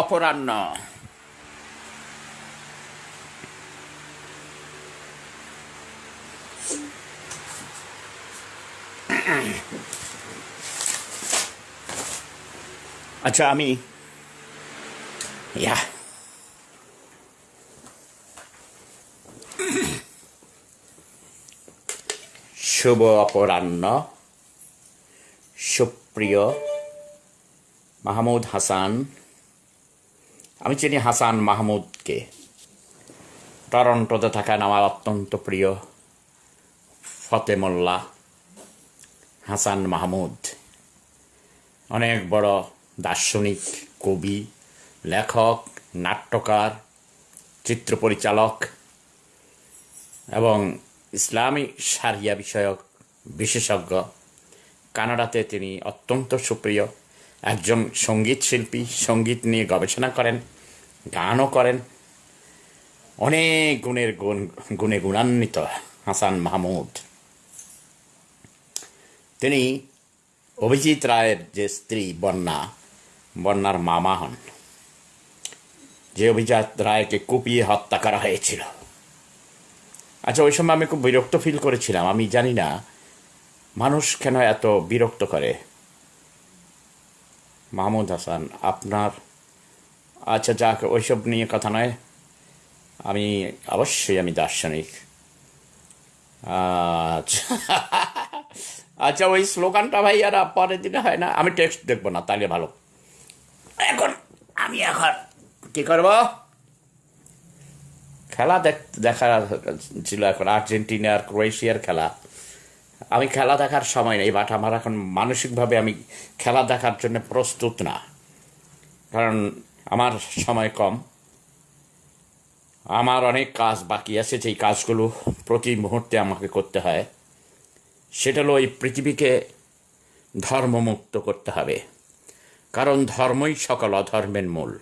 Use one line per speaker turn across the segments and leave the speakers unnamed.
অপরাহ্ন। আচ্ছা আমি ইয়া। শুভ অপরাহ্ন। সুপ্রিয় মাহমুদ হাসান। আমি চিনি হাসান মাহমুদকে। টরন্টোতে থাকেন আমার অত্যন্ত প্রিয় ফতেমোল্লা হাসান মাহমুদ। অনেক বড় দার্শনিক, কবি, লেখক, নাট্যকার, চিত্র পরিচালক এবং ইসলামী সারিয়া বিষয়ক বিশেষজ্ঞ। কানাডাতে তিনি অত্যন্ত সুপ্রিয়। একজন সংগীত শিল্পী, সংগীত নিয়ে গবেষণা করেন। গানও করেন। অনেক গুণের গুণ, গুণে গুণান্বিত হাসান মাহমুদ। তিনি অভিজিৎ রায়ের যে স্ত্রী বন্যা, বন্যার মামা হন। যে অভিজিৎ রায়কে কুপিয়ে হত্যা করা হয়েছিল। আচ্ছা ওই সময় আমি খুব বিরক্ত ফিল করেছিলাম। আমি জানি না, মানুষ কেন এত বিরক্ত করে? মাহমুদ হাসান, আপনার আচ্ছা যাক, ওইসব নিয়ে কথা নয়। আমি অবশ্যই আমি দার্শনিক। আচ্ছা। আচ্ছা ওই স্লোগানটা ভাই আর পরের দিনে হয় না। আমি টেক্সট দেখব না, তাহলে ভালো। এখন আমি এখন কি করব? খেলা দেখ দেখা ছিল এখন আর্জেন্টিনা আর ক্রোয়েশিয়ার খেলা। আমি খেলা দেখার সময় নেই বাট আমার এখন মানসিকভাবে আমি খেলা দেখার জন্য প্রস্তুত না। কারণ আমার সময় কম। আমার অনেক কাজ বাকি আছে, যেই কাজগুলো প্রতি মুহূর্তে আমাকে করতে হয়। সেটা হলো এই পৃথিবীকে ধর্মমুক্ত করতে হবে। কারণ ধর্মই সকল অধর্মের মূল।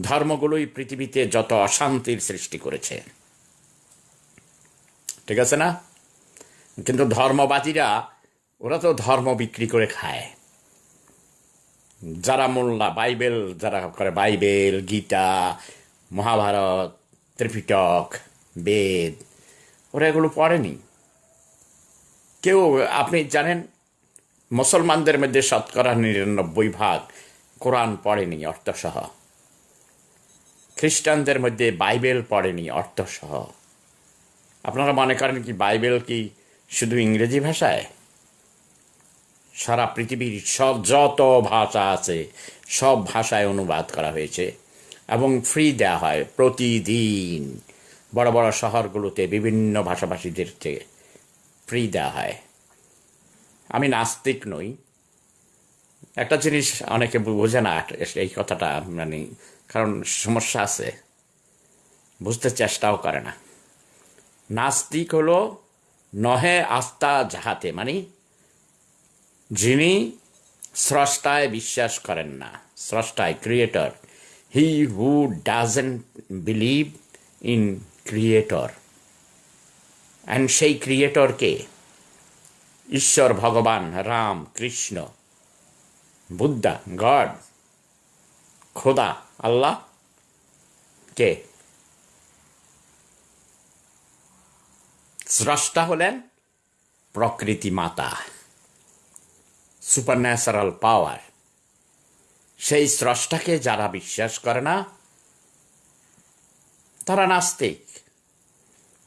ধর্মগুলোই পৃথিবীতে যত অশান্তির সৃষ্টি করেছে। ঠিক আছে না? কিন্তু ধর্মবাদীরা, ওরা তো ধর্ম বিক্রি করে খায়। যারা মোল্লা, বাইবেল, যারা করে বাইবেল, গীতা, মহাভারত, ত্রিপিটক, বেদ, ওরা এগুলো পড়েনি। কেউ, আপনি জানেন, মুসলমানদের মধ্যে শতকরা নিরানব্বই ভাগ কোরআন পড়েনি, অর্থসহ। খ্রিস্টানদের মধ্যে বাইবেল পড়েনি, অর্থসহ। আপনারা মনে করেন কি বাইবেল কি শুধু ইংরেজি ভাষায়? সারা পৃথিবীর সব যত ভাষা আছে, সব ভাষায় অনুবাদ করা হয়েছে এবং ফ্রি দেওয়া হয় প্রতিদিন। বড় বড় শহরগুলোতে বিভিন্ন ভাষাভাষীদের থেকে ফ্রি দেওয়া হয়। আমি নাস্তিক নই। একটা জিনিস অনেকে বোঝে না এই কথাটা মানে কারণ সমস্যা আছে। বুঝতে চেষ্টাও করে না। নাস্তিক হলো নহে আস্থা যাহাতে মানে যিনি স্রষ্টায় বিশ্বাস করেন না, স্রষ্টায় creator he who doesn't believe in creator and সেই ক্রিয়েটরকে ঈশ্বর, ভগবান, রাম, কৃষ্ণ, বুদ্ধা, গড, খোদা, আল্লাহ কে? স্রষ্টা হলেন প্রকৃতি মাতা সুপার ন্যাচারাল পাওয়ার। সেই স্রষ্টাকে যারা বিশ্বাস করে না, তারা নাস্তিক।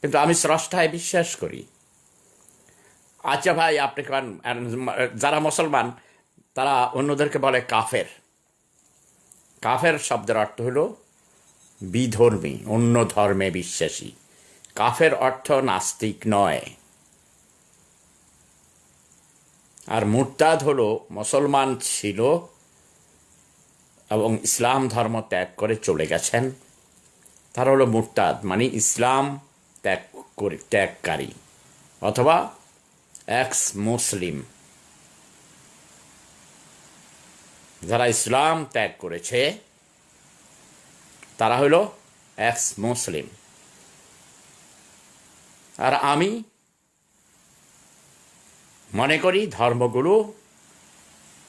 কিন্তু আমি স্রষ্টায় বিশ্বাস করি। আচ্ছা ভাই, আপনি যারা মুসলমান, তারা অন্যদেরকে বলে কাফের। কাফের শব্দের অর্থ হলো বিধর্মী, অন্য ধর্মে বিশ্বাসী। কাফের অর্থ নাস্তিক নয়। আর মুরতাদ হলো মুসলমান ছিল এবং ইসলাম ধর্ম ত্যাগ করে চলে গেছেন। তারা হলো মুরতাদ মানে ইসলাম ত্যাগ করে, ত্যাগকারী অথবা এক্স মুসলিম যারা ইসলাম ত্যাগ করেছে, তারা হলো এক্স মুসলিম আর আমি মনে করি ধর্মগুলো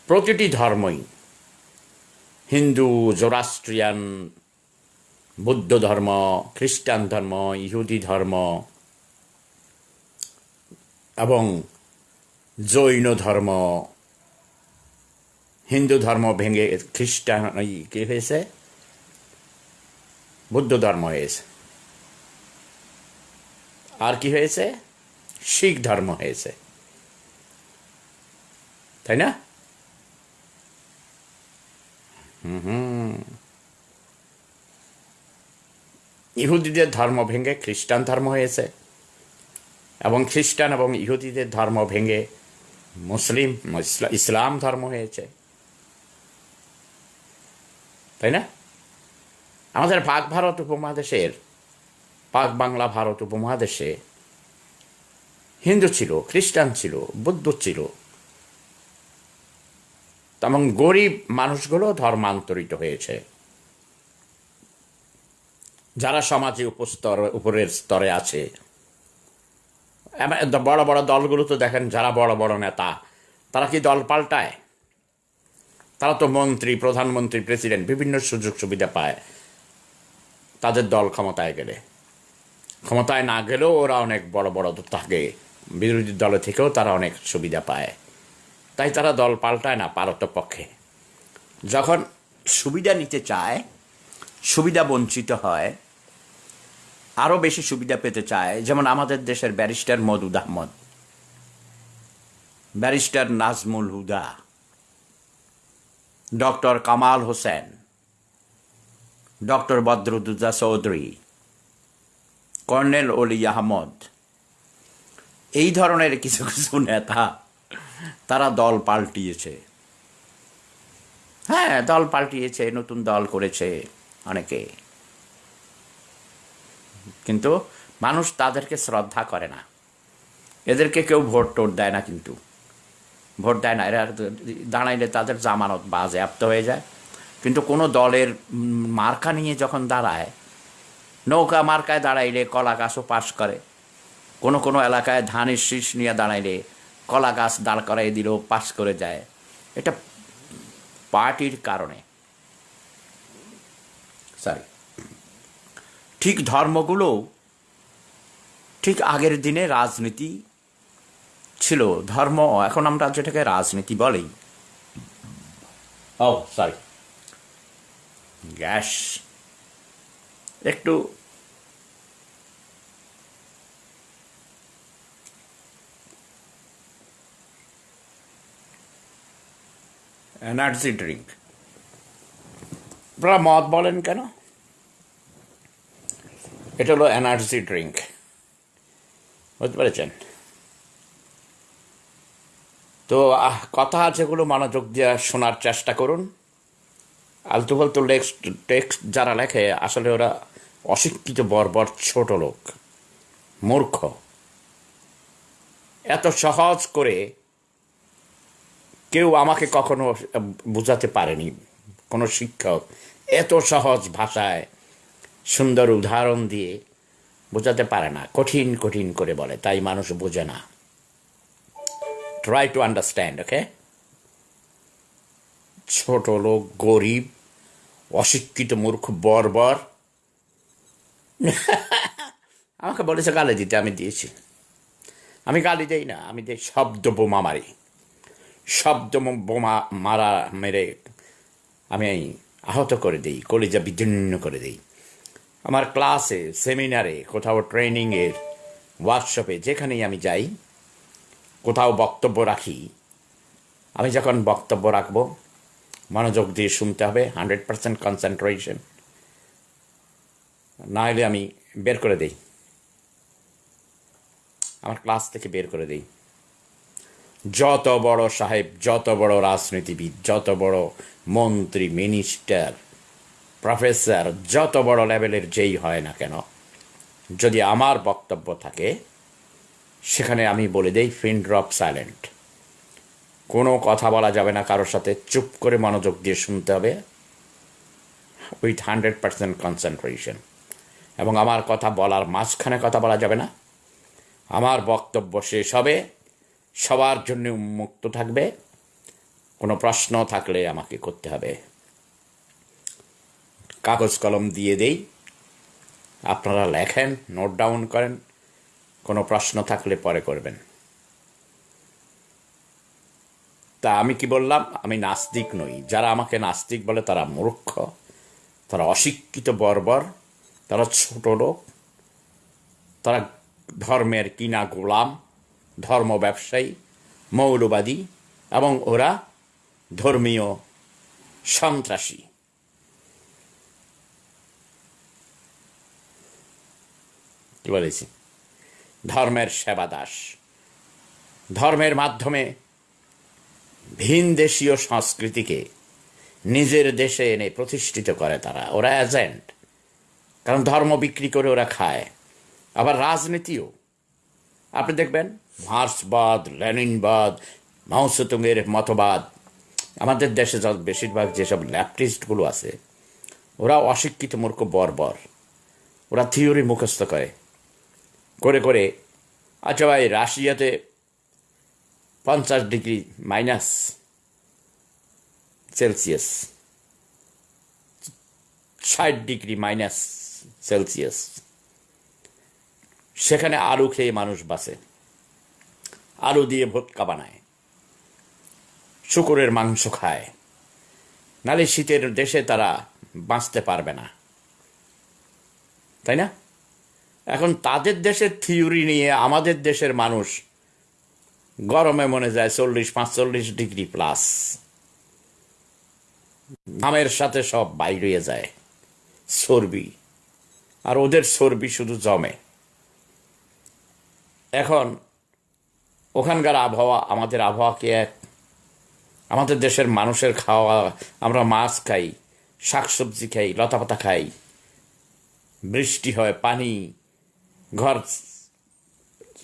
প্রতিটি ধর্মই। হিন্দু, জোরাস্ট্রিয়ান, বৌদ্ধ ধর্ম, খ্রিস্টান ধর্ম, ইহুদি ধর্ম, এবং জৈন ধর্ম, হিন্দু ধর্ম ভেঙে খ্রিস্টান কি হয়েছে? বুদ্ধ ধর্ম হয়েছে। আর কি হয়েছে? শিখ ধর্ম হয়েছে। তাই না? ইহুদিদের ধর্ম ভেঙে খ্রিস্টান ধর্ম হয়েছে। এবং খ্রিস্টান এবং ইহুদিদের ধর্ম ভেঙে মুসলিম ইসলাম ধর্ম হয়েছে। তাই না? আমাদের পাক ভারত উপমহাদেশের, পাক বাংলা ভারত উপমহাদেশে হিন্দু ছিল, খ্রিস্টান ছিল, বৌদ্ধ ছিল তেমন গরিব মানুষগুলো ধর্মান্তরিত হয়েছে। যারা সমাজে উপস্তর, উপরের স্তরে আছে। বড় বড় দলগুলো তো দেখেন, যারা বড় বড় নেতা, তারা কি দল পাল্টায়? তারা তো মন্ত্রী, প্রধানমন্ত্রী, প্রেসিডেন্ট, বিভিন্ন সুযোগ সুবিধা পায়। তাদের দল ক্ষমতায় গেলে। ক্ষমতায় না গেলেও ওরা অনেক বড় বড় থাকে। বিরোধী দলে থেকেও তারা অনেক সুবিধা পায়। তাই তারা দল পাল্টায় না পারতপক্ষে। যখন সুবিধা নিতে চায়, সুবিধা বঞ্চিত হয়, আরও বেশি সুবিধা পেতে চায়, যেমন আমাদের দেশের barrister Moudud Ahmed, barrister Nazmul Huda, doctor Kamal Hossain, doctor Badruddoza Chowdhury, colonel Oli Ahmed, এই ধরনের কিছু কিছু নেতা তারা দল পাল্টিয়েছে। হ্যাঁ দল পাল্টিয়েছে, নতুন দল করেছে অনেকে। কিন্তু মানুষ তাদেরকে শ্রদ্ধা করে না। এদেরকে কেউ ভোট টোট দেয় না কিন্তু। ভোট দেয় না, এরা দাঁড়াইলে তাদের জামানত বাজেয়াপ্ত হয়ে যায়। কিন্তু কোনো দলের মার্কা নিয়ে যখন দাঁড়ায়, নৌকা মার্কায় দাঁড়াইলে কলা গাছও পাশ করে। কোনো কোনো এলাকায় ধানের শীষ নিয়ে দাঁড়াইলে কলা গাছ দাঁড় করাই দিলেও পাস করে যায়। এটা পার্টির কারণে। সরি ঠিক ধর্মগুলো ঠিক আগের দিনে রাজনীতি ছিল। ধর্ম এখন আমরা যেটাকে রাজনীতি বলি ও সরি গ্যাস একটু এনার্জি ড্রিঙ্ক আপনারা মদ বলেন কেন? এটা হলো এনার্জি ড্রিঙ্ক বুঝতে পেরেছেন? তো কথা যেগুলো মনোযোগ দিয়ে শোনার চেষ্টা করুন। আলতু ফালতু টেক্সট টেক্সট যারা লেখে, আসলে ওরা অশিক্ষিত, বর্বর, ছোট লোক, মূর্খ। এত সহজ করে কেউ আমাকে কখনো বোঝাতে পারেনি। কোনো শিক্ষক এত সহজ ভাষায় সুন্দর উদাহরণ দিয়ে বোঝাতে পারে না। কঠিন কঠিন করে বলে, তাই মানুষ বোঝে না। ট্রাই টু আন্ডারস্ট্যান্ড ওকে ছোট লোক, গরিব, অশিক্ষিত মূর্খ, বর্বর। আমাকে বলেছে গালি দিতে, আমি দিয়েছি। আমি গালি দেই না, আমি দেই শব্দ বোমা মারি শব্দ বোমা মারা মেরে আমি আহত করে দিই, কলিজা বিদীর্ণ করে দিই। আমার ক্লাসে, সেমিনারে, কোথাও ট্রেনিংয়ের ওয়ার্কশপে, যেখানেই আমি যাই, কোথাও বক্তব্য রাখি, আমি যখন বক্তব্য রাখব, মনোযোগ দিয়ে শুনতে হবে, হান্ড্রেড পার্সেন্ট কনসেন্ট্রেশন। না হলে আমি বের করে দেই। আমার ক্লাস থেকে বের করে দেই। যত বড় সাহেব, যত বড় রাজনীতিবিদ, যত বড় মন্ত্রী, মিনিস্টার, প্রফেসর, যত বড় লেভেলের যেই হয় না কেন, যদি আমার বক্তব্য থাকে, সেখানে আমি বলে দেই ফিন ড্রপ সাইলেন্ট। কোনো কথা বলা যাবে না কারোর সাথে, চুপ করে মনোযোগ দিয়ে শুনতে হবে। With hundred percent concentration. এবং আমার কথা বলার মাঝখানে কথা বলা যাবে না। আমার বক্তব্য শেষ হবে। সবার জন্য উন্মুক্ত থাকবে। কোনো প্রশ্ন থাকলে আমাকে করতে হবে। কাগজ কলম দিয়ে দেই। আপনারা লেখেন, নোট ডাউন করেন। কোনো প্রশ্ন থাকলে পরে করবেন। তা আমি কি বললাম? আমি নাস্তিক নই। যারা আমাকে নাস্তিক বলে তারা মূর্খ, তারা অশিক্ষিত বর্বর, তারা ছোট লোক, তারা ধর্মের কিনা গোলাম। ধর্ম ব্যবসায়ী, মৌলবাদী এবং ওরা ধর্মীয় সন্ত্রাসী। কি বলেছি? ধর্মের সেবা দাস ধর্মের মাধ্যমে ভিন দেশীয় সংস্কৃতিকে নিজের দেশে এনে প্রতিষ্ঠিত করে তারা। ওরা এজেন্ট কারণ ধর্ম বিক্রি করে ওরা খায়। আবার রাজনীতিও। আপনি দেখবেন মার্ক্সবাদ লেনিনবাদ মাউসেতুংয়ের মতবাদ। আমাদের দেশে বেশিরভাগ যেসব ল্যাপটিস্টগুলো আছে, ওরা অশিক্ষিত মূর্খ বর্বর। ওরা থিওরি মুখস্থ করে। করে করে আচ্ছা ভাই, রাশিয়াতে পঞ্চাশ ডিগ্রি মাইনাস সেলসিয়াস, ষাট ডিগ্রি মাইনাস সেলসিয়াস। সেখানে আলু খেয়ে মানুষ বাঁচে। আলু দিয়ে ভোটকা বানায়। শুকুরের মাংস খায়। নালে শীতের দেশে তারা বাঁচতে পারবে না। তাই না? এখন তাদের দেশের থিওরি নিয়ে আমাদের দেশের মানুষ গরমে মনে যায় চল্লিশ, পাঁচচল্লিশ ডিগ্রি প্লাস। ঘামের সাথে সব বাইরে যায়। চর্বি। আর ওদের চর্বি শুধু জমে। এখন ওখানকার আবহাওয়া, আমাদের আবহাওয়াকে এক? আমাদের দেশের মানুষের খাওয়া, আমরা মাছ খাই, শাকসবজি খাই, লতাপাতা খাই। বৃষ্টি হয়, পানি, ঘর,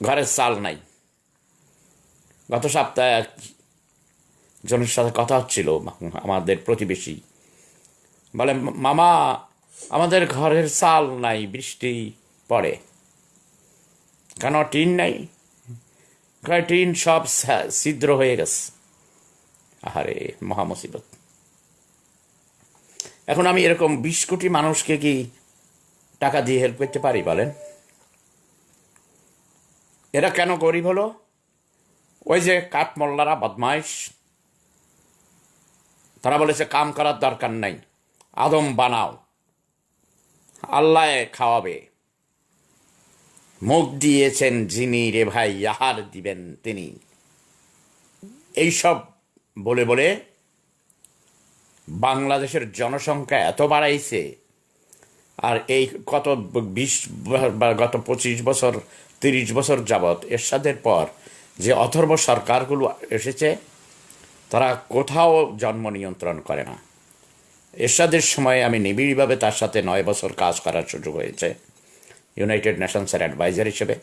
ঘরের চাল নাই। গত সপ্তাহে এক জনের সাথে কথা হচ্ছিল আমাদের প্রতিবেশী। বলে, মামা, আমাদের ঘরের চাল নাই, বৃষ্টি পড়ে। কেন টিন নাই? কয় সব ছিদ্র হয়ে গেছে। আহারে মহামুসিবত এখন আমি এরকম বিশ কোটি মানুষকে কি টাকা দিয়ে হেল্প করতে পারি, বলেন? এরা কেন গরিব হলো? ওই যে কাঠমোল্লারা বদমাইশ। তারা বলেছে, কাম করার দরকার নাই। আদম বানাও। আল্লাহ খাওয়াবে। মুখ দিয়েছেন যিনি রে ভাই, আহার দিবেন তিনি। এইসব বলে বলে বাংলাদেশের জনসংখ্যা এত বাড়াইছে, আর এই কত বিশ গত পঁচিশ বছর, তিরিশ বছর যাবৎ এরশাদের পর যে অথর্ব সরকারগুলো এসেছে, তারা কোথাও জন্ম নিয়ন্ত্রণ করে না। এরশাদের সময় আমি নিবিড়ভাবে তার সাথে নয় বছর কাজ করার সুযোগ হয়েছে। ইউনাইটেড নেশনসের অ্যাডভাইজার হিসেবে।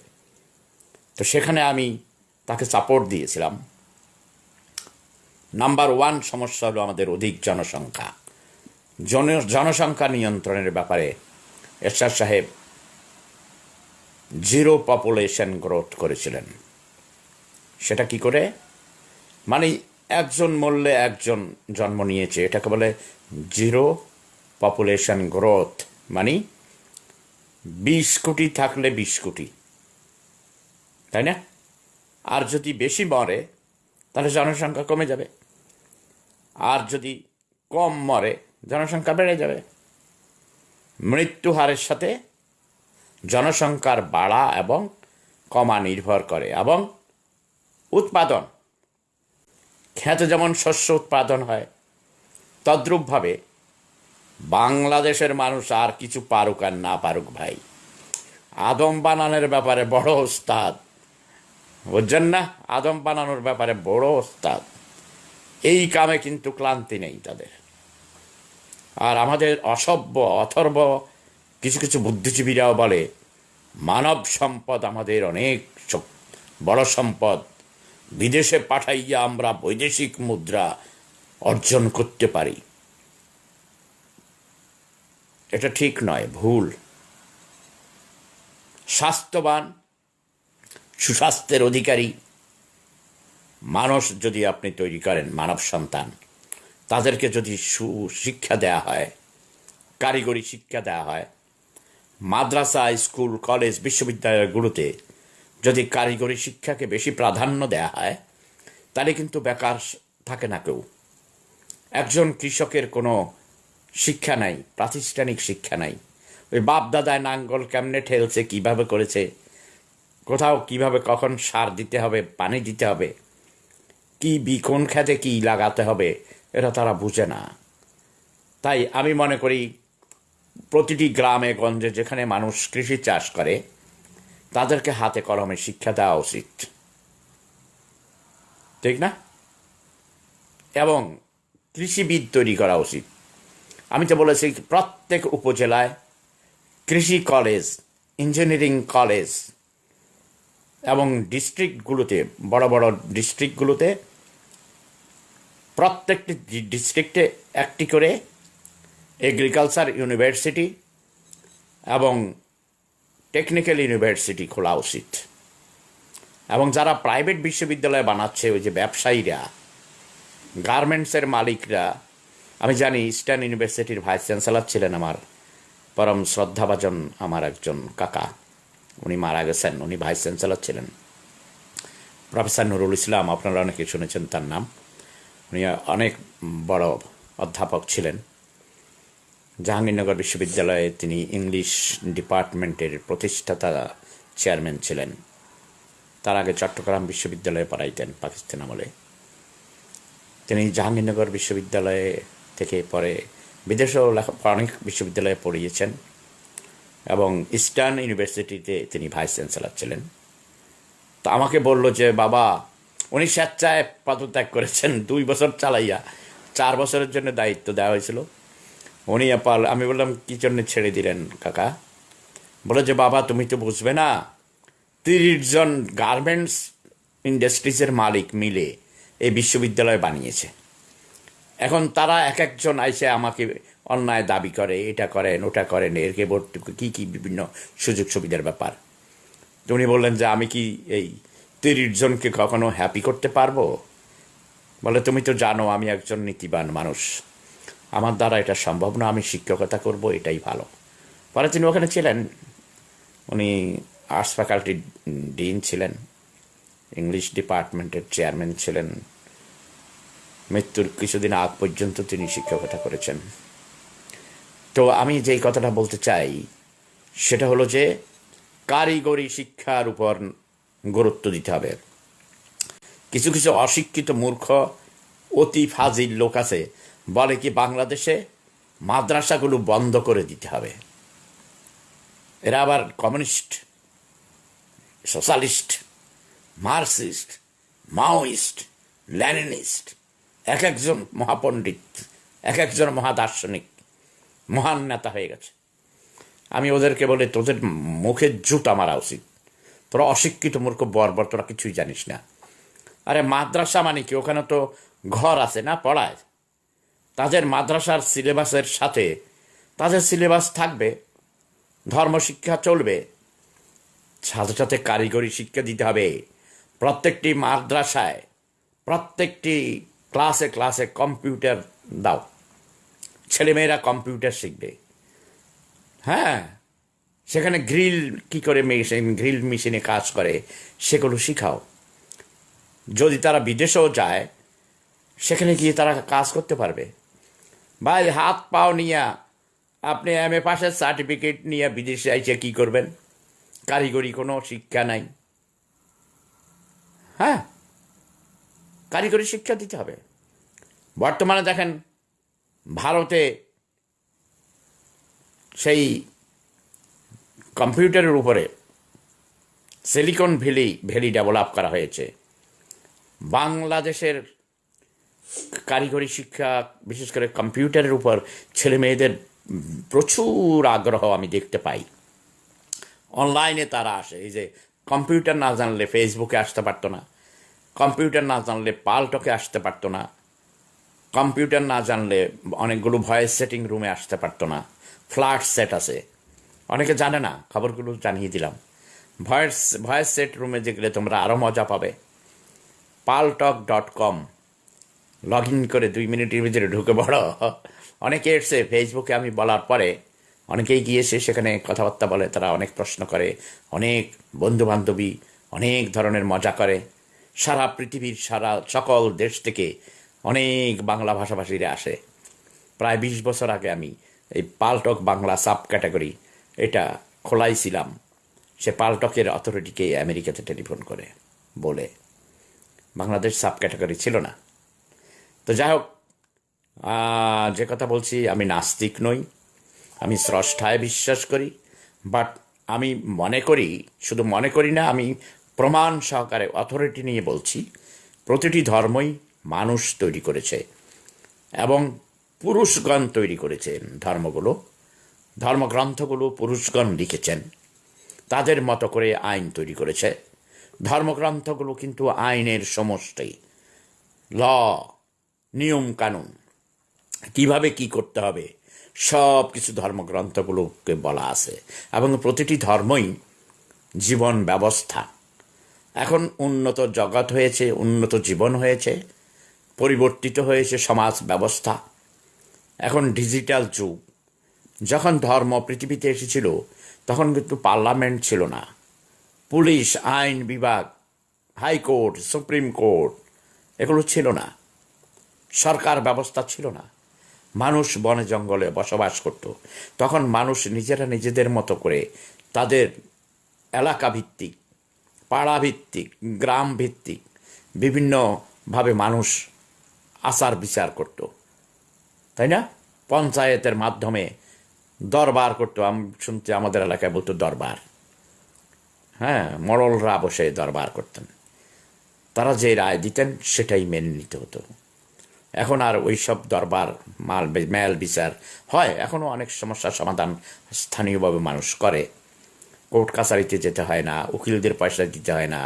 তো সেখানে আমি তাকে সাপোর্ট দিয়েছিলাম। নাম্বার ওয়ান সমস্যা হলো আমাদের অধিক জনসংখ্যা। জন, জনসংখ্যা নিয়ন্ত্রণের ব্যাপারে এরশাদ সাহেব জিরো পপুলেশন গ্রোথ করেছিলেন। সেটা কি করে? মানে একজন মরলে একজন জন্ম নিয়েছে, এটাকে বলে জিরো পপুলেশন গ্রোথ মানে বিশ কোটি থাকলে বিশ কোটি। তাই না? আর যদি বেশি মরে, তাহলে জনসংখ্যা কমে যাবে। আর যদি কম মরে, জনসংখ্যা বেড়ে যাবে। মৃত্যু হারের সাথে জনসংখ্যার বাড়া এবং কমা নির্ভর করে। এবং উৎপাদন। খেতে যেমন শস্য উৎপাদন হয়, তদ্রূপভাবে বাংলাদেশের মানুষ আর কিছু পারুক আর না পারুক ভাই। আদম বানানোর ব্যাপারে বড় ওস্তাদ। বুঝছেন না? আদম বানানোর ব্যাপারে বড় ওস্তাদ। এই কামে কিন্তু ক্লান্তি নেই তাদের। আর আমাদের অসভ্য, অথর্ব, কিছু কিছু বুদ্ধিজীবীরাও বলে, মানব সম্পদ আমাদের অনেক বড় সম্পদ। বিদেশে পাঠাইয়া আমরা বৈদেশিক মুদ্রা অর্জন করতে পারি। এটা ঠিক নয়, ভুল। স্বাস্থ্যবান, সুস্বাস্থ্যের অধিকারী মানুষ যদি আপনি তৈরি করেন, মানব সন্তান, তাদেরকে যদি সুশিক্ষা দেয়া হয়, কারিগরি শিক্ষা দেওয়া হয়, মাদ্রাসা, স্কুল, কলেজ, বিশ্ববিদ্যালয়গুলোতে যদি কারিগরি শিক্ষাকে বেশি প্রাধান্য দেওয়া হয়, তাহলে কিন্তু বেকার থাকে না কেউ। একজন কৃষকের কোনো শিক্ষা নাই, প্রাতিষ্ঠানিক শিক্ষা নাই। ওই বাপ দাদায় নাঙ্গল কেমনে ঠেলছে, কীভাবে করেছে, কোথাও কীভাবে কখন সার দিতে হবে, পানি দিতে হবে, কি বি কোন খেতে কি লাগাতে হবে, এটা তারা বুঝে না। তাই আমি মনে করি, প্রতিটি গ্রামে, গঞ্জে, যেখানে মানুষ কৃষি চাষ করে, তাদেরকে হাতে কলমে শিক্ষা দেওয়া উচিত। ঠিক না? এবং কৃষিবিদ তৈরি করা উচিত। আমি তো বলেছি, প্রত্যেক উপজেলায় কৃষি কলেজ, ইঞ্জিনিয়ারিং কলেজ এবং ডিস্ট্রিক্টগুলোতে, বড় বড় ডিস্ট্রিক্টগুলোতে, প্রত্যেকটি ডিস্ট্রিক্টে একটি করে এগ্রিকালচার ইউনিভার্সিটি এবং টেকনিক্যাল ইউনিভার্সিটি খোলা উচিত। এবং যারা প্রাইভেট বিশ্ববিদ্যালয় বানাচ্ছে, ওই যে ব্যবসায়ীরা, গার্মেন্টসের মালিকরা আমি জানি ইস্টার্ন ইউনিভার্সিটির ভাইস চ্যান্সেলর ছিলেন আমার। পরম শ্রদ্ধাভাজন আমার একজন কাকা। উনি মারা গেছেন, উনি ভাইস চ্যান্সেলর ছিলেন। প্রফেসর নুরুল ইসলাম, আপনারা অনেকে শুনেছেন তার নাম। উনি অনেক বড় অধ্যাপক ছিলেন। জাহাঙ্গীরনগর বিশ্ববিদ্যালয়ে তিনি ইংলিশ ডিপার্টমেন্টের প্রতিষ্ঠাতা চেয়ারম্যান ছিলেন। তার আগে চট্টগ্রাম বিশ্ববিদ্যালয়ে পড়াইতেন পাকিস্তান আমলে। তিনি জাহাঙ্গীরনগর বিশ্ববিদ্যালয়ে থেকে পরে বিদেশেও অনেক বিশ্ববিদ্যালয়ে পড়িয়েছেন এবং ইস্টার্ন ইউনিভার্সিটিতে তিনি ভাইস চ্যান্সেলার ছিলেন। তো আমাকে বলল যে, বাবা, উনি স্বেচ্ছায় পদত্যাগ করেছেন, দুই বছর চালাইয়া, চার বছরের জন্য দায়িত্ব দেওয়া হয়েছিল। উনি আপাল, আমি বললাম, কী জন্য ছেড়ে দিলেন কাকা? বলে যে, বাবা, তুমি তো বুঝবে না, তিরিশ জন গার্মেন্টস ইন্ডাস্ট্রিজের মালিক মিলে এই বিশ্ববিদ্যালয় বানিয়েছে। এখন তারা এক একজন আইসে আমাকে অন্যায় দাবি করে, এটা করেন, ওটা করেন এরকে ভর্তি কী কী বিভিন্ন সুযোগ সুবিধার ব্যাপার। উনি বললেন যে, আমি কি এই তিরিশ জনকে কখনো হ্যাপি করতে পারব? বলে, তুমি তো জানো, আমি একজন নীতিবান মানুষ। আমার দ্বারা এটা সম্ভব না, আমি শিক্ষকতা করব, এটাই ভালো। পরে তিনি ওখানে ছিলেন। উনি আর্টস ফ্যাকাল্টির ডিন ছিলেন ইংলিশ ডিপার্টমেন্টের চেয়ারম্যান ছিলেন। মৃত্যুর কিছুদিন আগ পর্যন্ত তিনি শিক্ষকতা করেছেন। তো আমি যেই কথাটা বলতে চাই, সেটা হলো যে কারিগরি শিক্ষার উপর গুরুত্ব দিতে হবে। কিছু কিছু অশিক্ষিত মূর্খ, অতি ফাজিল লোক আছে, বলে কি বাংলাদেশে মাদ্রাসাগুলো বন্ধ করে দিতে হবে? এরা আবার communist, socialist, Marxist, Maoist Leninist এক একজন মহাপণ্ডিত, এক একজন মহাদার্শনিক, মহান নেতা হয়ে গেছে। আমি ওদেরকে বলে, তোদের মুখে জুতা মারা উচিত। তোরা অশিক্ষিত মূর্খ বর্বর তোরা কিছুই জানিস না। আরে মাদ্রাসা মানে কি? ওখানে তো ঘর আছে না, পড়ায়? তাদের মাদ্রাসার সিলেবাসের সাথে, তাদের সিলেবাস থাকবে ধর্মশিক্ষা চলবে। সাথে সাথে কারিগরি শিক্ষা দিতে হবে প্রত্যেকটি মাদ্রাসায়, প্রত্যেকটি ক্লাসে ক্লাসে কম্পিউটার দাও। ছেলেমেয়েরা কম্পিউটার শিখবে। হ্যাঁ সেখানে গ্রিল কি করে মেশিন, গ্রিল মেশিনে কাজ করে, সেগুলো শিখাও। যদি তারা বিদেশেও যায়, সেখানে গিয়ে তারা কাজ করতে পারবে। ভাই, হাত পাও নিয়ে, আপনি এম এ পাশের সার্টিফিকেট নিয়ে বিদেশে আইসে কী করবেন? কারিগরি কোনো শিক্ষা নাই। হ্যাঁ কারিগরি শিক্ষা দিতে হবে। বর্তমানে দেখেন ভারতে সেই কম্পিউটারের উপরে সিলিকন ভ্যালি ভ্যালি ডেভেলপ করা হয়েছে। বাংলাদেশের কারিগরি শিক্ষা, বিশেষ করে কম্পিউটারের উপর ছেলে মেয়েদের প্রচুর আগ্রহ আমি দেখতে পাই। অনলাইনে তারা আসে, এই যে কম্পিউটার না জানলে ফেসবুকে আসতে পারতো না। কম্পিউটার না জানলে পালটকে আসতে পারতো না। কম্পিউটার না জানলে অনেকগুলো ভয়েস সেটিং রুমে আসতে পারতো না। ফ্ল্যাট সেট আছে। অনেকে জানে না, খবরগুলো জানিয়ে দিলাম। ভয়েস ভয়েস সেট রুমে যে গেলে তোমরা আরও মজা পাবে। Paltalk dot com. Log in করে দুই মিনিটের ভিতরে ঢুকে পড়ো। অনেকে এসছে ফেসবুকে আমি বলার পরে, অনেকেই গিয়েছে সেখানে কথাবার্তা বলে, তারা অনেক প্রশ্ন করে, অনেক বন্ধু বান্ধবী অনেক ধরনের মজা করে। সারা পৃথিবীর, সারা সকল দেশ থেকে অনেক বাংলা ভাষাভাষীরা আসে। প্রায় বিশ বছর আগে আমি এই পালটক বাংলা সাব ক্যাটাগরি এটা খোলাইছিলাম। সে পালটকের অথরিটিকে আমেরিকাতে টেলিফোন করে, বলে, বাংলাদেশ সাব ক্যাটাগরি ছিল না। তো যাই হোক যে কথা বলছি, আমি নাস্তিক নই, আমি স্রষ্টায় বিশ্বাস করি, বাট আমি মনে করি, শুধু মনে করি না, আমি প্রমাণ সহকারে অথরিটি নিয়ে বলছি, প্রতিটি ধর্মই মানুষ তৈরি করেছে এবং পুরুষগণ তৈরি করেছেন ধর্মগুলো। ধর্মগ্রন্থগুলো পুরুষগণ লিখেছেন, তাদের মতো করে আইন তৈরি করেছে। ধর্মগ্রন্থগুলো কিন্তু আইনের সমষ্টি, ল, নিয়ম কানুন, কীভাবে কি করতে হবে সব কিছু ধর্মগ্রন্থগুলোকে বলা আছে এবং প্রতিটি ধর্মই জীবন ব্যবস্থা। এখন উন্নত জগৎ হয়েছে, উন্নত জীবন হয়েছে, পরিবর্তিত হয়েছে সমাজ ব্যবস্থা। এখন ডিজিটাল যুগ। যখন ধর্ম পৃথিবীতে এসেছিল, তখন কিন্তু পার্লামেন্ট ছিল না। পুলিশ, আইন বিভাগ, হাইকোর্ট, সুপ্রিম কোর্ট, এগুলো ছিল না। সরকার ব্যবস্থা ছিল না। মানুষ বনে জঙ্গলে বসবাস করত। তখন মানুষ নিজেরা নিজেদের মতো করে তাদের এলাকা ভিত্তিক পাড়া ভিত্তিক গ্রাম ভিত্তিক বিভিন্নভাবে মানুষ আচার বিচার করত। তাই না? পঞ্চায়েতের মাধ্যমে দরবার করতো। আমি শুনতে আমাদের এলাকায় বলতো দরবার। হ্যাঁ মরলরা বসে দরবার করতেন। তারা যে রায় দিতেন সেটাই মেনে নিতে হতো। এখন আর ওই সব দরবার, মাল, মেল বিচার হয়। এখনও অনেক সমস্যার সমাধান স্থানীয়ভাবে মানুষ করে। কোর্ট কাছারিতে যেতে হয় না, উকিলদের পয়সা দিতে হয় না,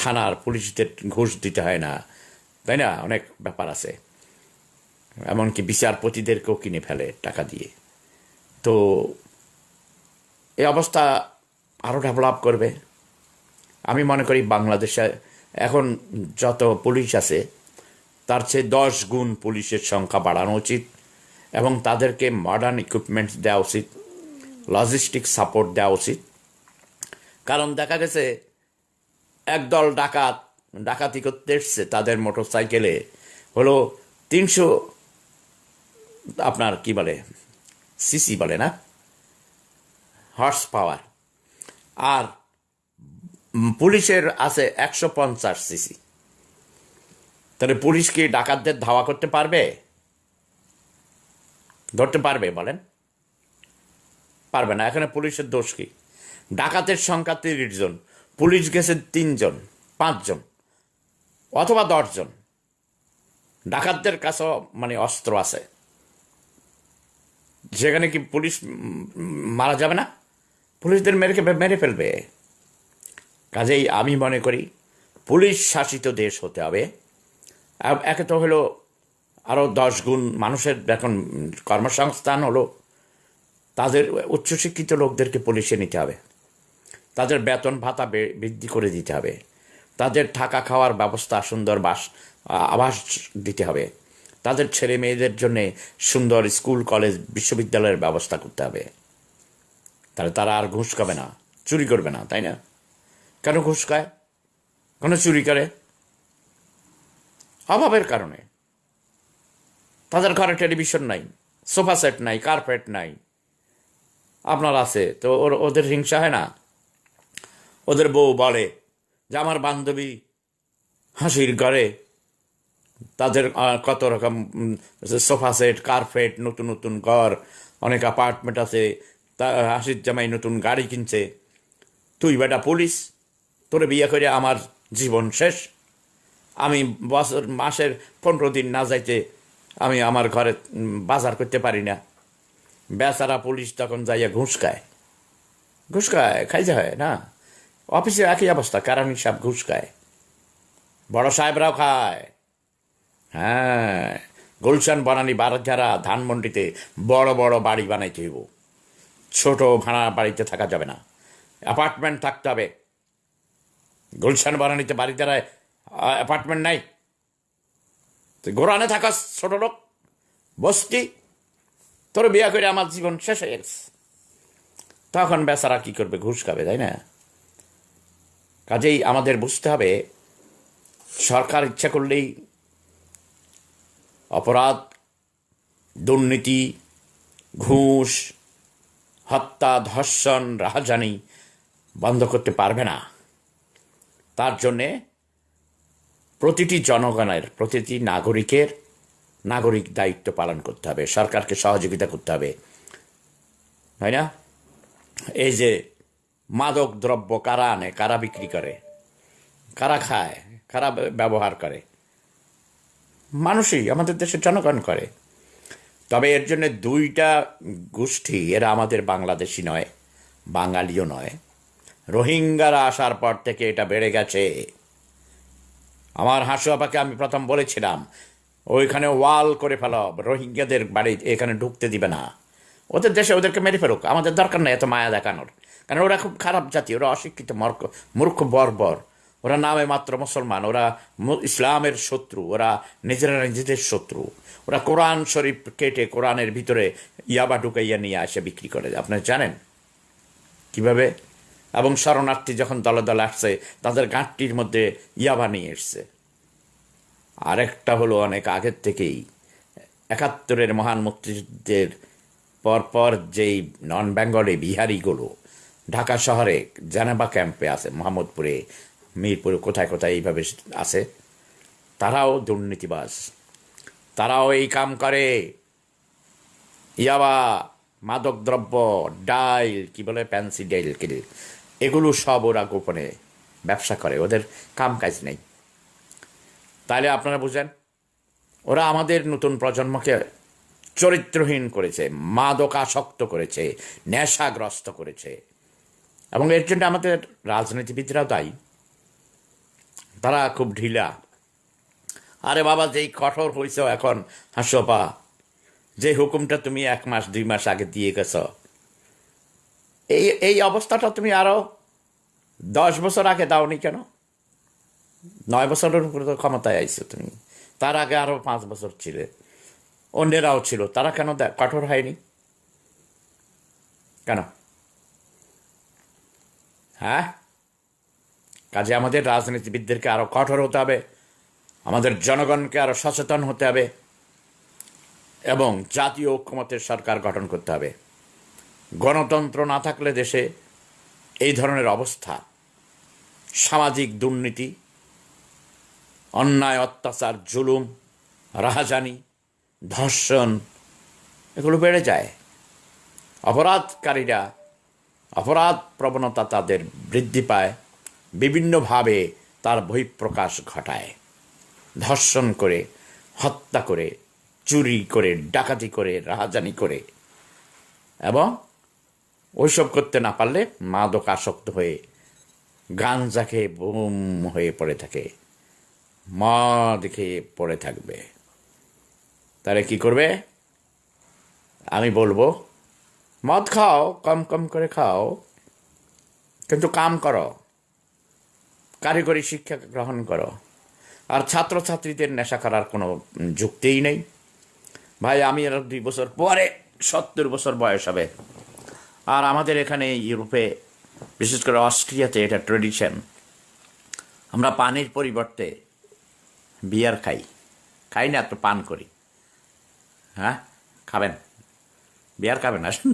থানার পুলিশদের ঘুষ দিতে হয় না, তাই না? অনেক ব্যাপার আছে। এমনকি বিচারপতিদেরকেও কিনে ফেলে টাকা দিয়ে। তো এই অবস্থা আরও ডেভেলপ করবে। আমি মনে করি বাংলাদেশে এখন যত পুলিশ আছে, তার চেয়ে দশ গুণ পুলিশের সংখ্যা বাড়ানো উচিত এবং তাদেরকে মডার্ন ইকুইপমেন্টস দেওয়া উচিত লজিস্টিক সাপোর্ট দেওয়া উচিত। কারণ দেখা গেছে, একদল ডাকাত, ডাকাতি করতে এসছে তাদের মোটর সাইকেলে হলো তিনশো, আপনার কি বলে, সিসি বলে না? Horse power. আর পুলিশের আছে একশো পঞ্চাশ সিসি। তাহলে পুলিশ কি ডাকাতদের ধাওয়া করতে পারবে? ধরতে পারবে বলেন। পারবে না, এখানে পুলিশের দোষ কি? ডাকাতের সংখ্যা তিরিশ জন, পুলিশ গেছে তিনজন পাঁচজন অথবা দশজন ডাকাতদের কাছেও মানে অস্ত্র আছে। যেখানে কি পুলিশ মারা যাবে না? পুলিশদের মেরে মেরে ফেলবে। কাজেই আমি মনে করি, পুলিশ শাসিত দেশ হতে হবে। একে তো হলো আরও দশ গুণ মানুষের, এখন কর্মসংস্থান হলো তাদের উচ্চশিক্ষিত লোকদেরকে পুলিশে নিতে হবে। তাদের বেতন ভাতা বৃদ্ধি করে দিতে হবে। তাদের থাকা খাওয়ার ব্যবস্থা সুন্দর বাস আবাস দিতে হবে। তাদের ছেলে মেয়েদের জন্যে সুন্দর স্কুল, কলেজ, বিশ্ববিদ্যালয়ের ব্যবস্থা করতে হবে। তাহলে তারা আর ঘুষ খাবে না, চুরি করবে না, তাই না? কেন ঘুষ খায়? কেন চুরি করে? অভাবের কারণে। তাদের ঘরে টেলিভিশন নাই, সোফা সেট নাই, কার্পেট নাই আপনার আছে। তো ওর, ওদের হিংসা হয় না? ওদের বউ বলে যে আমার বান্ধবী হাসির ঘরে তাদের কত রকম সোফা সেট, কার্পেট, নতুন নতুন ঘর, অনেক অ্যাপার্টমেন্ট আছে, তা, হাসির জামাই নতুন গাড়ি কিনছে। তুই বেটা পুলিশ, তোরে বিয়ে করে আমার জীবন শেষ। আমি বছর, মাসের পনেরো দিন না যাইতে আমি আমার ঘরে বাজার করতে পারি না। বেচারা পুলিশ তখন যাইয়া ঘুষ খায়। ঘুষ খায়, খাইতে হয়, না? অফিসে একই অবস্থা, কারণ সব ঘুষ খায়। বড় সাহেবরাও খায়। হ্যাঁ গুলশান বনানি বারধারা ধানমন্ডিতে বড় বড় বাড়ি বানাইতে হইব। ছোট ভাড়া বাড়িতে থাকা যাবে না। অ্যাপার্টমেন্ট থাকতে হবে। গুলশান বানানিতে বাড়ি দ্বারায় অ্যাপার্টমেন্ট নাই। তুই গোরানে থাকাস ছোট লোক, বস্তি। তোর বিয়া করে আমার জীবন শেষ হয়ে গেছে। তখন বেচারা কি করবে? ঘুষ খাবে, তাই না? কাজেই আমাদের বুঝতে হবে, সরকার ইচ্ছা করলেই অপরাধ, দুর্নীতি, ঘুষ, হত্যা, ধর্ষণ, রাহাজানি বন্ধ করতে পারবে না। তার জন্যে প্রতিটি জনগণের, প্রতিটি নাগরিকের নাগরিক দায়িত্ব পালন করতে হবে, সরকারকে সহযোগিতা করতে হবে। তাই না? এই যে মাদক দ্রব্য কারা আনে, কারা বিক্রি করে, কারা খায়, কারা ব্যবহার করে? মানুষই, আমাদের দেশের জনগণ করে। তবে এর জন্য দুইটা গোষ্ঠী, এরা আমাদের বাংলাদেশি নয়, বাঙালিও নয়। রোহিঙ্গারা আসার পর থেকে এটা বেড়ে গেছে। আমার হাসু আপাকে আমি প্রথম বলেছিলাম ওইখানে ওয়াল করে ফেলো। রোহিঙ্গাদের বাড়ি এখানে ঢুকতে দিবে না। ওদের দেশে ওদেরকে মেরে ফেলুক। আমাদের দরকার নেই এত মায়া দেখানোর। কারণ ওরা খুব খারাপ জাতি, ওরা অশিক্ষিত, মর্ক, মূর্খ, বর্বর। ওরা নামে মাত্র মুসলমান, ওরা ইসলামের শত্রু, ওরা নিজেরা নিজেদের শত্রু। ওরা কোরআন শরীফ কেটে কোরআনের ভিতরে ইয়াবা ঢুকাইয়া নিয়ে আসে, বিক্রি করে। আপনারা জানেন? কীভাবে? এবং শরণার্থী যখন দলে দলে আসছে, তাদের গাঁটটির মধ্যে ইয়াবা নিয়ে এসছে। আরেকটা হলো অনেক আগের থেকেই। একাত্তরের মহান মুক্তিযুদ্ধের পরপর যেই নন বেঙ্গলে বিহারিগুলো, ঢাকা শহরে জেনেভা ক্যাম্পে আছে, মোহাম্মদপুরে, মিরপুরে, কোথায় কোথায় এইভাবে আছে, তারাও দুর্নীতিবাস তারাও এই কাম করে। ইয়াবা, মাদকদ্রব্য, ডাইল, কি বলে প্যান্সি ডাইল কিল এগুলো সব ওরা গোপনে ব্যবসা করে, ওদের কাম কাজ নেই। তাহলে আপনারা বুঝেন, ওরা আমাদের নতুন প্রজন্মকে চরিত্রহীন করেছে, মাদকাসক্ত করেছে, নেশাগ্রস্ত করেছে। এবং এর জন্য আমাদের রাজনীতিবিদরাও দায়ী। তারা খুব ঢিলা। আরে বাবা, যেই কঠোর হয়েছ এখন হাসপা যে হুকুমটা তুমি এক মাস, দুই মাস আগে দিয়ে গেছ। এই এই অবস্থাটা তুমি আরও দশ বছর আগে দাওনি কেন? নয় বছরের তো ক্ষমতায় আইছো তুমি। তার আগে আরও পাঁচ বছর ছিলে। অন্যেরাও ছিল। তারা কেন কঠোর হয়নি? কেন? হ্যাঁ? কাজে আমাদের রাজনীতিবিদদেরকে আরও কঠোর হতে হবে। আমাদের জনগণকে আরও সচেতন হতে হবে। এবং জাতীয় ঐক্যমতের সরকার গঠন করতে হবে। গণতন্ত্র না থাকলে দেশে এই ধরনের অবস্থা, সামাজিক দুর্নীতি অন্যায়, অত্যাচার, জুলুম, রাহাজানি, ধর্ষণ এগুলো বেড়ে যায়। অপরাধকারীরা অপরাধ প্রবণতা তাদের বৃদ্ধি পায়, বিভিন্নভাবে তার বহিঃপ্রকাশ ঘটায়। ধর্ষণ করে, হত্যা করে, চুরি করে, ডাকাতি করে, রাহাজানি করে এবং ওইসব করতে না পারলে মাদক আসক্ত হয়ে গাঞ্জা খেয়ে বুম হয়ে পড়ে থাকে। মদ খেয়ে পড়ে থাকবে। তাহলে কি করবে? আমি বলব, মদ খাও, কম কম করে খাও, কিন্তু কাম করো। কারিগরি শিক্ষা গ্রহণ করো। আর ছাত্রছাত্রীদের নেশা করার কোনো যুক্তিই নেই। ভাই, আমি আর দুই বছর পরে, সত্তর বছর বয়স হবে। আর আমাদের এখানে ইউরোপে, বিশেষ করে অস্ট্রিয়াতে এটা ট্রেডিশন আমরা পানির পরিবর্তে বিয়ার খাই। খাই না তো পান করি। হ্যাঁ? খাবেন। বিয়ার খাবেন আসেন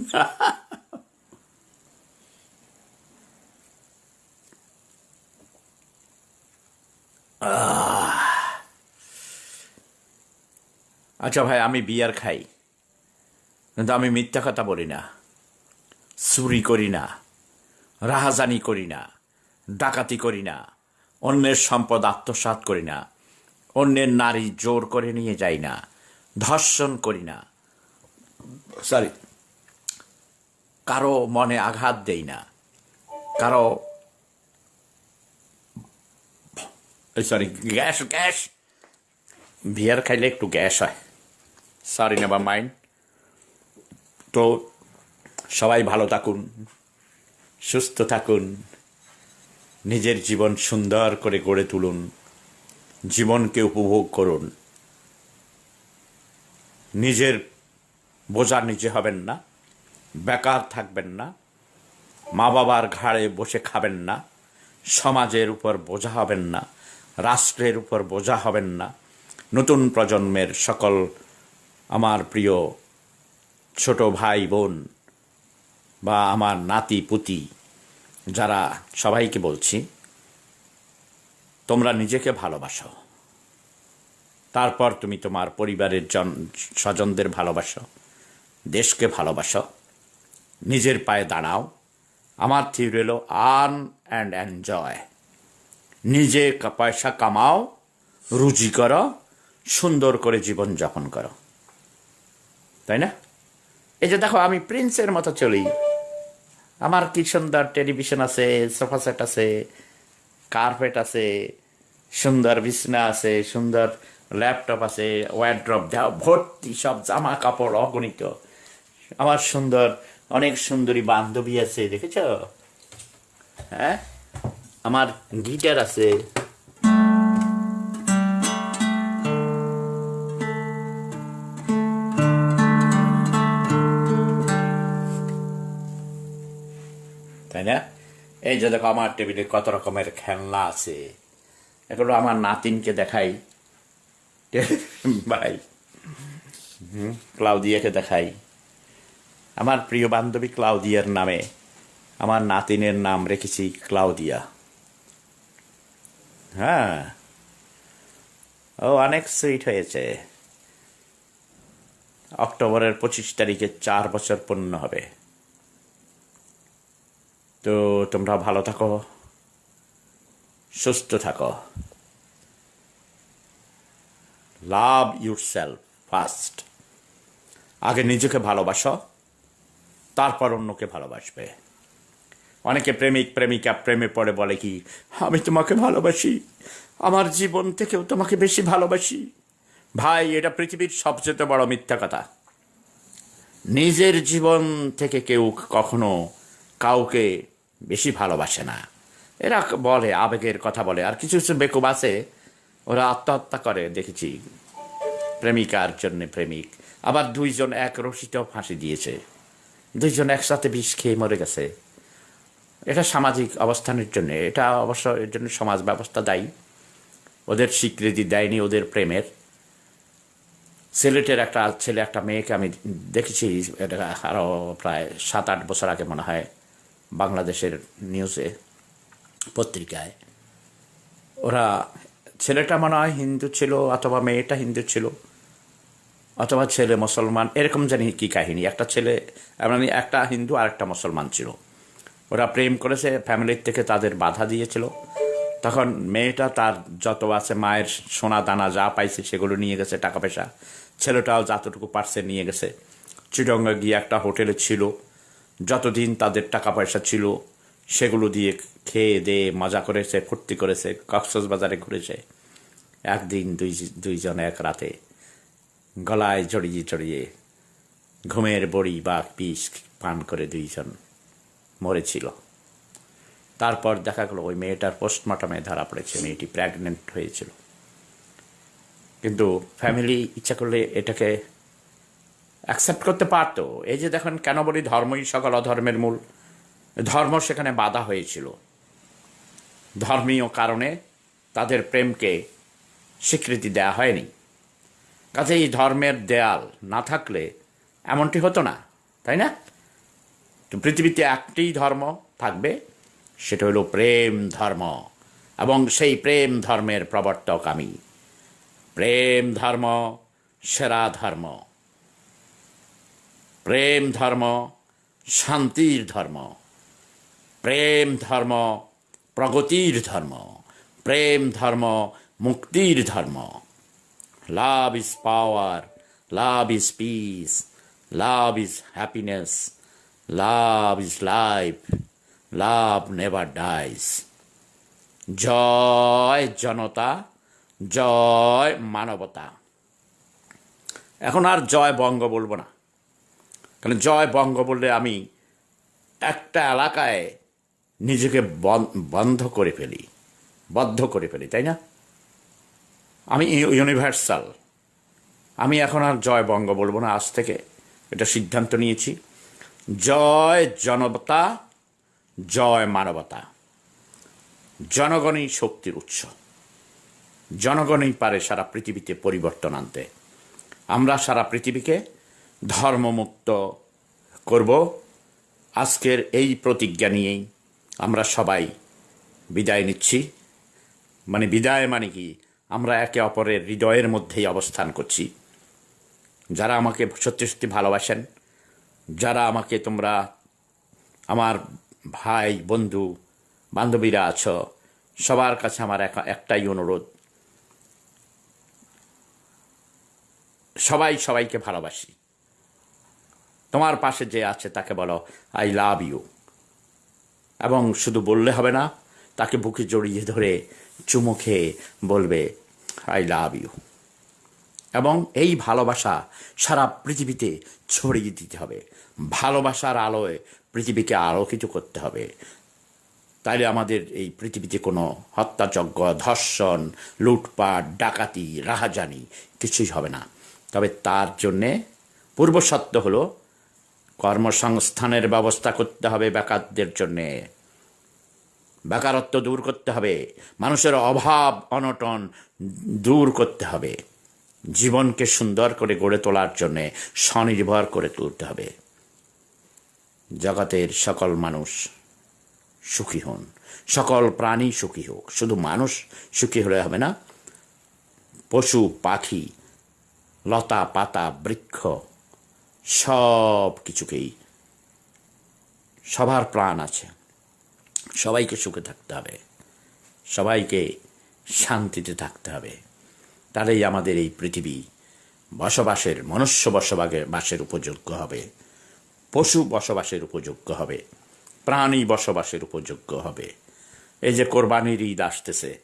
আচ্ছা ভাই, আমি বিয়ার খাই। কিন্তু আমি মিথ্যা কথা বলি না। চুরি করি না। রাহাজানি করি না। ডাকাতি করি না। অন্যের সম্পদ আত্মসাৎ করি না। অন্যের নারী জোর করে নিয়ে যাই না, ধর্ষণ করি না। সরি কারও মনে আঘাত দেই না। কারও সরি গ্যাস গ্যাস। বিয়ার খাইলে একটু গ্যাস হয়। সরি নেভার মাইন্ড তো সবাই ভালো থাকুন, সুস্থ থাকুন, নিজের জীবন সুন্দর করে গড়ে তুলুন। জীবনকে উপভোগ করুন। নিজের বোঝা নিজে হবেন না, বেকার থাকবেন না মা বাবার ঘাড়ে বসে খাবেন না, সমাজের উপর বোঝা হবেন না, রাষ্ট্রের উপর বোঝা হবেন না, নতুন প্রজন্মের সকল আমার প্রিয় ছোট ভাই, বোন বা আমার নাতি, পুতি, যারা সবাইকে বলছি তোমরা নিজেকে ভালোবাসো। তারপর তুমি তোমার পরিবারের জন, স্বজনদের ভালোবাসো, দেশকে ভালোবাসো। নিজের পায়ে দাঁড়াও। আমার থিওরি হলো, আর্ন অ্যান্ড এনজয়। নিজে পয়সা কামাও, রুজি করো, সুন্দর করে জীবন যাপন করো। তাই না? এই যে দেখো, আমি প্রিন্সের মতো চলি। আমার কি সুন্দর টেলিভিশন আছে, সোফা সেট আছে কার্পেট আছে, সুন্দর বিছনা আছে, সুন্দর ল্যাপটপ আছে ওয়ারড্রপ দেওয়া, ভর্তি সব জামা কাপড় অগণিত। আমার সুন্দর, অনেক সুন্দরী বান্ধবী আছে, দেখেছ? হ্যাঁ? আমার গিটার আছে এই যে দেখো, আমার টেবিলে কত রকমের খেলনা আছে। এগুলো আমার নাতিনকে দেখাই। ভাই ক্লাউদিয়াকে দেখাই। আমার প্রিয় বান্ধবী ক্লাউদিয়ার নামে আমার নাতিনের নাম রেখেছি ক্লাউদিয়া। হ্যাঁ ও অনেক সুইট হয়েছে। অক্টোবরের পঁচিশ তারিখে চার বছর পূর্ণ হবে। তো তোমরা ভালো থাকো। সুস্থ থাকো। লাভ ইউর সেলফ ফার্স্ট আগে নিজেকে ভালোবাসো, তারপর অন্যকে ভালোবাসবে। অনেকে প্রেমিক, প্রেমিকা, প্রেমে পড়ে বলে কি, আমি তোমাকে ভালোবাসি, আমার জীবন থেকেও তোমাকে বেশি ভালোবাসি। ভাই, এটা পৃথিবীর সবচেয়ে বড় মিথ্যা কথা। নিজের জীবন থেকে কেউ কখনো কাউকে বেশি ভালোবাসে না। এরা বলে, আবেগের কথা বলে। আর কিছু কিছু বেকুব আছে, ওরা আত্মহত্যা করে, দেখেছি। প্রেমিকার জন্য প্রেমিক। আবার দুইজন এক রশিতেও ফাঁসি দিয়েছে। দুইজন একসাথে বিষ খেয়ে মরে গেছে। এটা সামাজিক অবস্থানের জন্য। এটা অবশ্য এর জন্য সমাজ ব্যবস্থা দায়ী। ওদের স্বীকৃতি দেয়নি ওদের প্রেমের। সিলেটের একটা ছেলে, একটা মেয়েকে আমি দেখেছি, এটা আরও প্রায় সাত আট বছর আগে মনে হয়। বাংলাদেশের নিউজে, পত্রিকায়। ওরা, ছেলেটা মনে হয় হিন্দু ছিল অথবা মেয়েটা হিন্দু ছিল অথবা ছেলে মুসলমান, এরকম জানি কি কাহিনী। একটা ছেলে মানে একটা হিন্দু আর একটা মুসলমান ছিল। ওরা প্রেম করেছে ফ্যামিলির থেকে তাদের বাধা দিয়েছিল। তখন মেয়েটা তার যত আছে মায়ের সোনা দানা যা পাইছে সেগুলো নিয়ে গেছে টাকা পয়সা ছেলেটাও যতটুকু পারছে নিয়ে গেছে। চিটঙ্গা গিয়ে একটা হোটেলে ছিল। যতদিন তাদের টাকা পয়সা ছিল, সেগুলো দিয়ে খেয়ে দিয়ে মজা করেছে, ফুর্তি করেছে কক্সবাজারে বাজারে ঘুরেছে। একদিন দুই দুইজন এক রাতে গলায় জড়িয়ে জড়িয়ে ঘুমের বড়ি বা পিস পান করে দুইজন মরেছিল। তারপর দেখা গেলো ওই মেয়েটার পোস্টমর্টমে ধরা পড়েছে, মেয়েটি প্রেগনেন্ট হয়েছিল। কিন্তু ফ্যামিলি ইচ্ছা করলে এটাকে অ্যাকসেপ্ট করতে পারতো। এই যে দেখেন, কেন বলি ধর্মই সকল অধর্মের মূল? ধর্ম সেখানে বাধা হয়েছিল। ধর্মীয় কারণে তাদের প্রেমকে স্বীকৃতি দেওয়া হয়নি। কাজে এই ধর্মের দেয়াল না থাকলে এমনটি হতো না, তাই না? তো পৃথিবীতে একটি ধর্ম থাকবে, সেটা হলো প্রেম ধর্ম। এবং সেই প্রেম ধর্মের প্রবর্তক আমি। প্রেম ধর্ম, সেরা ধর্ম। প্রেম ধর্ম, শান্তির ধর্ম। প্রেম ধর্ম, প্রগতির ধর্ম। প্রেম ধর্ম, মুক্তির ধর্ম। Love is power love is peace love is happiness love is life love never dies জয় জনতা, জয় মানবতা। এখন আর জয় বঙ্গ বলব না। কারণ জয় বঙ্গ বললে আমি একটা এলাকায় নিজেকে বন- বন্ধ করে ফেলি, বদ্ধ করে ফেলি, তাই না? আমি ইউ- ইউনিভার্সাল আমি এখন আর জয় বঙ্গ বলব না, আজ থেকে এটা সিদ্ধান্ত নিয়েছি। জয় জনতা জয় মানবতা। জনগণই শক্তির উৎস। জনগণই পারে সারা পৃথিবীতে পরিবর্তন আনতে। আমরা সারা পৃথিবীকে ধর্মমুক্ত করব। আজকের এই প্রতিজ্ঞা নিয়েই আমরা সবাই বিদায় নিচ্ছি। মানে বিদায় মানে কি? আমরা একে অপরের হৃদয়ের মধ্যেই অবস্থান করছি। যারা আমাকে সত্যি সত্যি ভালোবাসেন, যারা আমাকে তোমরা আমার ভাই, বন্ধু, বান্ধবীরা আছো, সবার কাছে আমার এক- একটাই অনুরোধ। সবাই সবাইকে ভালোবাসি। তোমার পাশে যে আছে, তাকে বলো আই লাভ ইউ এবং শুধু বললে হবে না, তাকে বুকে জড়িয়ে ধরে চুমু খেয়ে বলবে আই লাভ ইউ এবং এই ভালোবাসা সারা পৃথিবীতে ছড়িয়ে দিতে হবে। ভালোবাসার আলোয় পৃথিবীকে আলোকিত করতে হবে। তাইলে আমাদের এই পৃথিবীতে কোনো হত্যাযজ্ঞ, ধর্ষণ, লুটপাট, ডাকাতি, রাহাজানি কিছুই হবে না। তবে তার জন্যে পূর্বশর্ত হলো কর্মসংস্থানের ব্যবস্থা করতে হবে বেকারদের জন্যে। বেকারত্ব দূর করতে হবে। মানুষের অভাব, অনটন দূর করতে হবে। জীবনকে সুন্দর করে গড়ে তোলার জন্যে স্বনির্ভর করে তুলতে হবে। জগতের সকল মানুষ সুখী হন। সকল প্রাণী সুখী হোক। শুধু মানুষ সুখী হলে হবে না, পশু, পাখি, লতা, পাতা, বৃক্ষ সব কিছুকেই সবার প্রাণ আছে। সবাইকে সুখে থাকতে হবে। সবাইকে শান্তিতে থাকতে হবে। তাহলেই আমাদের এই পৃথিবী বসবাসের, মনুষ্য বসবাসের বাসের উপযোগ্য হবে। পশু বসবাসের উপযোগ্য হবে। প্রাণী বসবাসের উপযোগ্য হবে। এই যে কোরবানির ঈদ আসতেছে।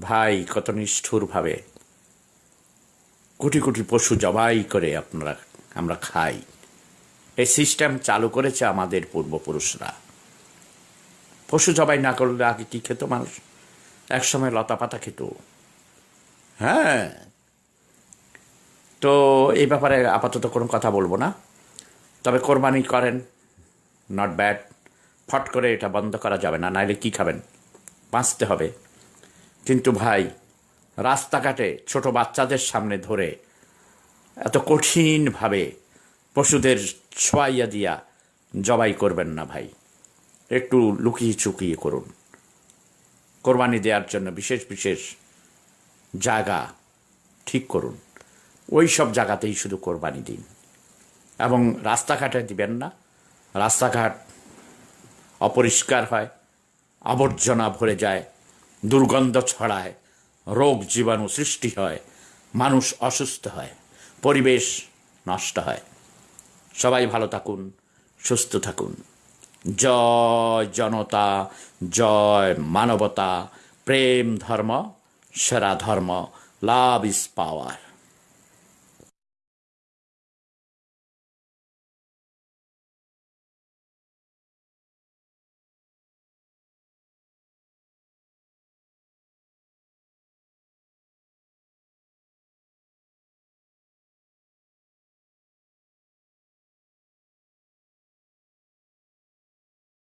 ভাই, কত নিষ্ঠুরভাবে কোটি কোটি পশু জবাই করে আপনারা আমরা খাই। এই সিস্টেম চালু করেছে আমাদের পূর্বপুরুষরা। পশু জবাই না করলে আগে কি খেত মানুষ? একসময় লতা পাতা খেত। হ্যাঁ। তো এই ব্যাপারে আপাতত কোনো কথা বলব না। তবে কোরবানি করেন নট ব্যাড ফট করে এটা বন্ধ করা যাবে না, নাইলে কি খাবেন? বাঁচতে হবে। কিন্তু ভাই, রাস্তাঘাটে ছোট বাচ্চাদের সামনে ধরে এত কঠিনভাবে পশুদের ছোয়াইয়া দিয়া জবাই করবেন না ভাই। একটু লুকিয়ে চুকিয়ে করুন। কোরবানি দেওয়ার জন্য বিশেষ বিশেষ জায়গা ঠিক করুন। ওই সব জায়গাতেই শুধু কোরবানি দিন। এবং রাস্তাঘাটে দিবেন না। রাস্তাঘাট অপরিষ্কার হয়, আবর্জনা ভরে যায়, দুর্গন্ধ ছড়ায়, রোগ জীবাণু সৃষ্টি হয়, মানুষ অসুস্থ হয়। পরিবেশ নষ্ট হয়। সবাই ভালো থাকুন, সুস্থ থাকুন। জয় জনতা, জয় মানবতা, প্রেম ধর্ম, সেরা ধর্ম, লাভ ইজ পাওয়ার।